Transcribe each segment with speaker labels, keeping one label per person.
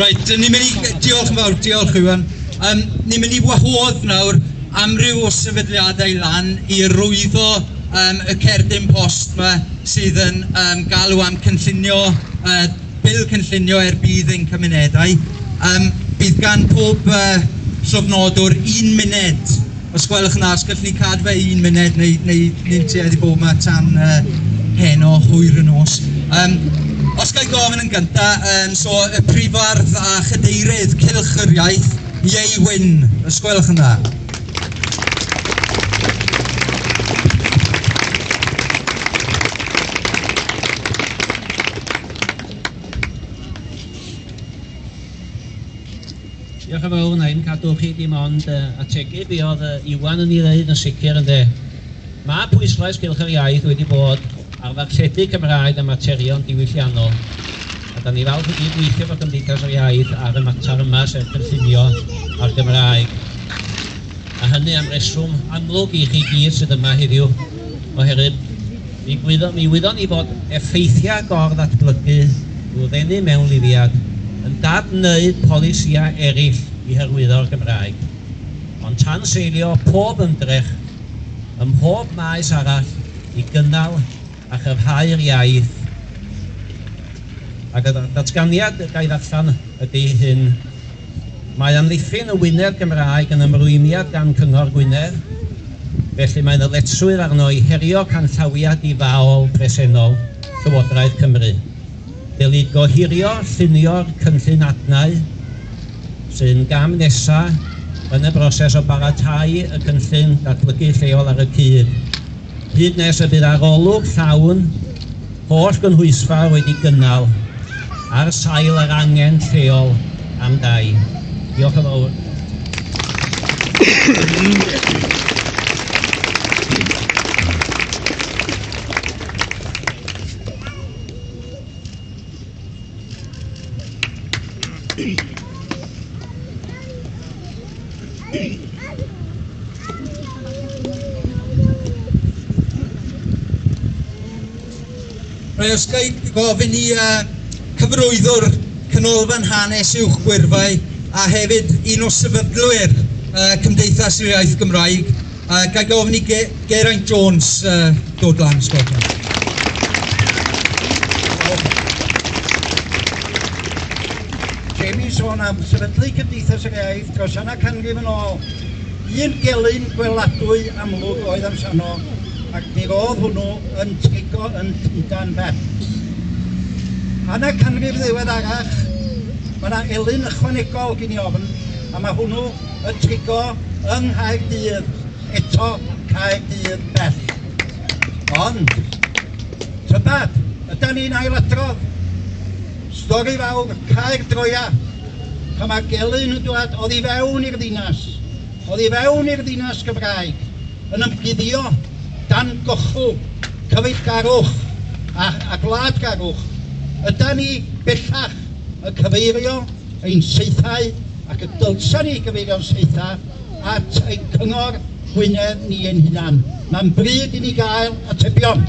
Speaker 1: Right, ni'n mynd i... Diolch yn fawr, diolch Iwan. Um, ni'n mynd i wahodd nawr amryw o sefydliadau lan i rwyddo um, y cerdyn post yma sydd yn um, galw am cynllunio, uh, bil cynllunio er bydd ein cymunedau. Um, bydd gan pob uh, llofnodwr un munud. Os gwelwch yn as, gallwn ni cadw fe un munud neu, neu ni'n tueddu bod yma tan uh, heno hwyr yn os. Um, Os gael gofyn yn gynta, um, so y prifardd a chydeirydd cilch yr Iaith, Iei Wyn, os gwelwch yn dda.
Speaker 2: Diolch yn fawr yn cadw chi dim ond uh, ategu fi oedd uh, Iwan yn ei ddeud yn sicr yn de. Mae pwyslais gylch yr iaith wedi bod ar ddarlledu Cymraeg a materion diwylliannol. A da ni falch i gyd weithio fod Gymdeithas yr Iaith ar y mater yma sef cynllunio a'r Gymraeg. A hynny am reswm amlwg i chi gyd sydd yma heddiw oherwydd mi wyddon mi wyddon ni fod effeithiau gor-ddatblygu drwy ddenu mewn lifiad yn dadwneud polisiau eraill i hyrwyddo'r Gymraeg. Ond tan seilio pob ymdrech ym mhob maes arall i gynnal a chyfhau'r iaith. Ac y datganiad gael allan ydy hyn. Mae amddiffyn y Wyneb Gymraeg yn ymrwymiad gan Cyngor Gwynedd, felly mae'n yletswyr arno i herio canllawiad i faol presennol Llywodraeth Cymru. Dylid gohirio llunio'r cynllun adnau sy'n gam nesaf yn y broses o baratau y cynllun datblygu lleol ar y cyd hyd nes y bydd arolwg llawn holl gynhwysfa wedi gynnal ar sail yr angen lleol am dau. Diolch yn fawr.
Speaker 1: Thank you. Rwy'n os gael gofyn i uh, cyfrwyddwr canolfan hanes uwch gwirfau a hefyd un o sefydlwyr uh, Cymdeithas yr Iaith Gymraeg, uh, gael gofyn i Ge Geraint Jones uh, dod lan sgwrdd.
Speaker 3: Jamie sôn am sefydlu Cymdeithas yr Iaith dros yna canrif yn ôl. Un gelyn gweladwy amlwg oedd amsano ac mi roedd hwnnw yn trigo yn Llundain bell. Hanna y canrif ddiweddarach, mae yna elun ychwanegol gen i ofn, a mae hwnnw yn trigo yng Nghaerdydd, eto Caerdydd bell. Ond, tybad, ydy ni'n ailadrodd. Stori fawr, Caer Droia, pan mae gelyn yn dod, oedd i fewn i'r ddinas, oedd i fewn i'r ddinas Gymraeg, yn ymgyddio dan gochw, cyfeillgarwch a, a gwladgarwch, Yda ni bellach y cyfeirio ein seithau ac y dylsa ni gyfeirio'n seithau at ein cyngor Gwynedd ni ein hunan. Mae'n bryd i ni gael atebion.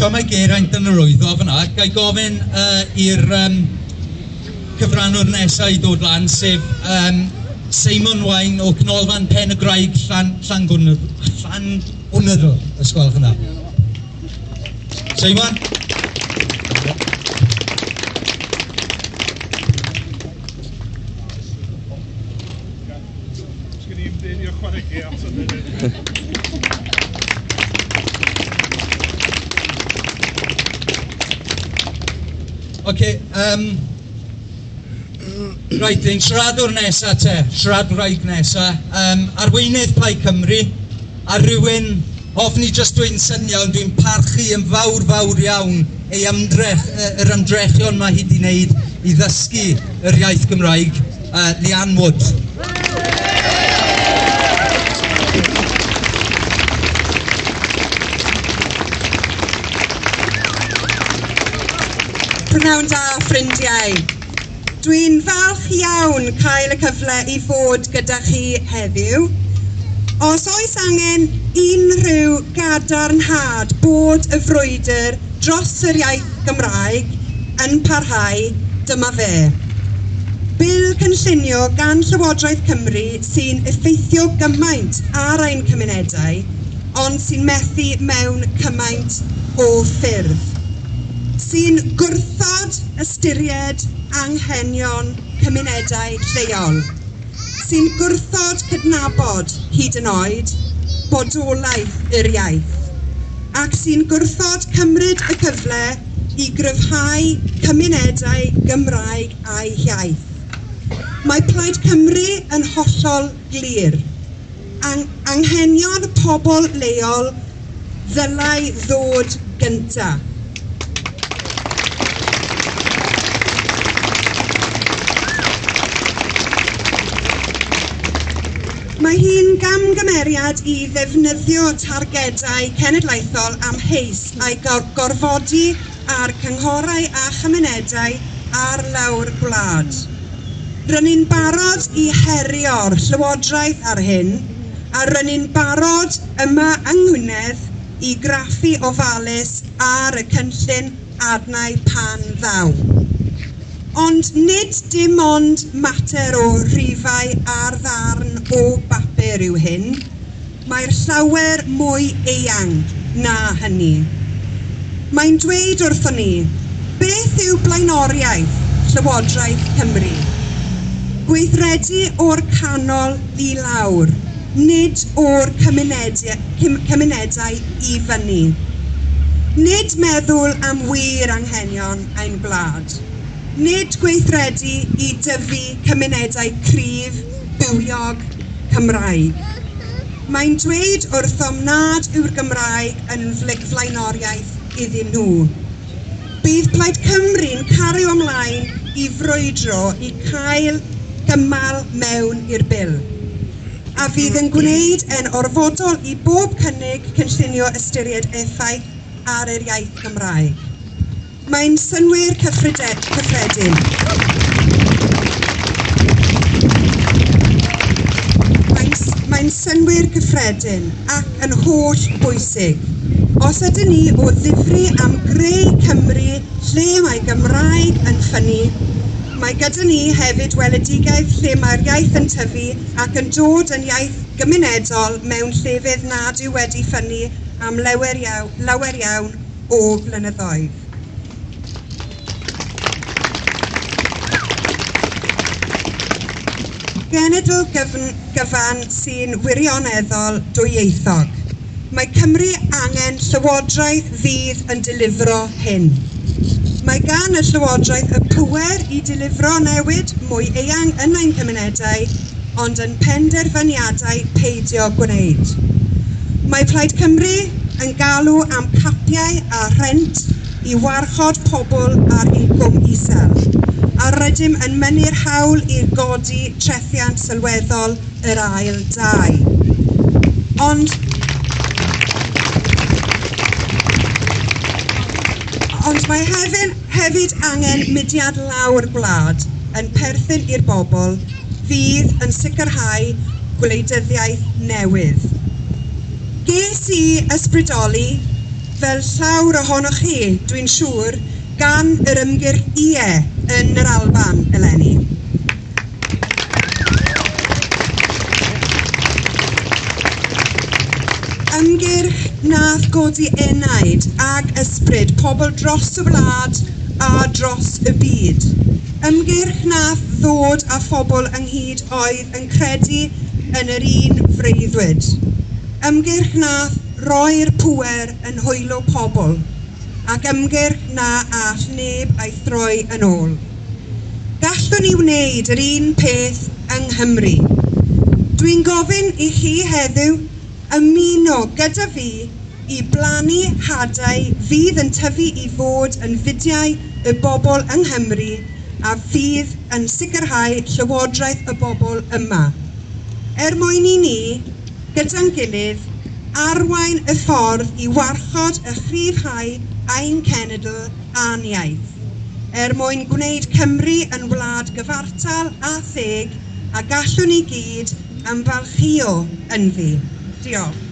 Speaker 1: Tom mae Geraint yn yr wyddo fyna, gael gofyn uh, i'r um, cyfrannwr nesaf i ddod lan, sef um, Simon Wain o Cnolfan Pen y Graig Llan, Llan Gwnyddol. Llan Gwnyddol, ysgolch yna. Simon? Okay, um, Rhaid ni'n siaradwr nesaf te, siaradwraig nesaf. Um, arweinydd Plaid Cymru, a rhywun hofni jyst dwi'n syniad, ond dwi'n parchu yn fawr fawr iawn ei ymdrech, yr ymdrechion mae hi wedi wneud i ddysgu yr iaith Gymraeg, uh, Lian Wood.
Speaker 4: Prynawn da, ffrindiau. Dwi'n falch iawn cael y cyfle i fod gyda chi heddiw. Os oes angen unrhyw gadarnhad bod y frwydr dros yr iaith Gymraeg yn parhau, dyma fe. Bil cynllunio gan Llywodraeth Cymru sy'n effeithio gymaint ar ein cymunedau, ond sy'n methu mewn cymaint o ffyrdd. Sy'n gwrthod ystyried anghenion cymunedau lleol sy'n gwrthod cydnabod hyd yn oed bodolaeth yr iaith ac sy'n gwrthod cymryd y cyfle i gryfhau cymunedau Gymraeg a'i hiaith. Mae Plaid Cymru yn hollol glir. Ang anghenion pobl leol ddylai ddod gyntaf. Mae hi'n gamgymeriad i ddefnyddio targedau cenedlaethol amheus a'i gorfodi ar cynghorau a chymunedau ar lawr gwlad. Rydyn barod i herio'r Llywodraeth ar hyn, a rydyn barod yma yng Ngwynedd i graffu ofalus ar y cynllun adnau pan ddaw ond nid dim ond mater o rhifau ar ddarn o bapur yw hyn, mae'r llawer mwy eang na hynny. Mae'n dweud wrthon ni, beth yw blaenoriaeth Llywodraeth Cymru? Gweithredu o'r canol i lawr, nid o'r cymunedau, cymunedau i fyny. Nid meddwl am wir anghenion ein gwlad nid gweithredu i dyfu cymunedau cryf, bywiog, Cymraeg. Mae'n dweud wrth omnad yw'r Gymraeg yn flaenoriaeth iddyn nhw. Bydd Plaid Cymru'n cario ymlaen i frwydro i cael gymal mewn i'r bil. A fydd yn gwneud yn orfodol i bob cynnig cynllunio ystyried effaith ar yr iaith Gymraeg. Mae'n synwyr cyffreded, cyffredin. Mae'n mae synwyr cyffredin ac yn holl bwysig. Os ydyn ni o ddifri am greu Cymru lle mae Gymraeg yn ffynnu, mae gyda ni hefyd weledigaeth lle mae'r iaith yn tyfu ac yn dod yn iaith gymunedol mewn llefydd nad yw wedi ffynnu am lawer iawn, lawer iawn o blynyddoedd. genedl gyfn, gyfan sy'n wirioneddol dwyieithog. Mae Cymru angen Llywodraeth fydd yn dilifro hyn. Mae gan y Llywodraeth y pwer i dilifro newid mwy eang yn ein cymunedau, ond yn penderfyniadau peidio gwneud. Mae Plaid Cymru yn galw am capiau a rent i warchod pobl ar incwm isel a rydym yn mynnu'r hawl i'r godi trethiant sylweddol yr ail dau. Ond Ond mae hefyd, hefyd angen mudiad lawr gwlad yn perthyn i'r bobl fydd yn sicrhau gwleidyddiaeth newydd. Ges i ysbrydoli, fel llawr ohonoch chi, dwi'n siŵr, gan yr ymgyrch IE yn yr Alban eleni. Ymgyrch nath godi enaid ag ysbryd pobl dros y wlad a dros y byd. Ymgyrch nath ddod a phobl ynghyd oedd yn credu yn yr un freuddwyd. Ymgyrch nath roi'r pŵer yn hwylo pobl ac ymgyrch na all neb a'i throi yn ôl. Gallwn ni wneud yr un peth yng Nghymru. Dwi'n gofyn i chi heddiw ymuno gyda fi i blannu hadau fydd yn tyfu i fod yn fudiau y bobl yng Nghymru a fydd yn sicrhau llywodraeth y bobl yma. Er mwyn i ni, gyda'n gilydd, arwain y ffordd i warchod y chrifhau ein cenedl a'n iaith, er mwyn gwneud Cymru yn wlad gyfartal a theg a gallwn ni gyd am falchio yn fi. Diolch.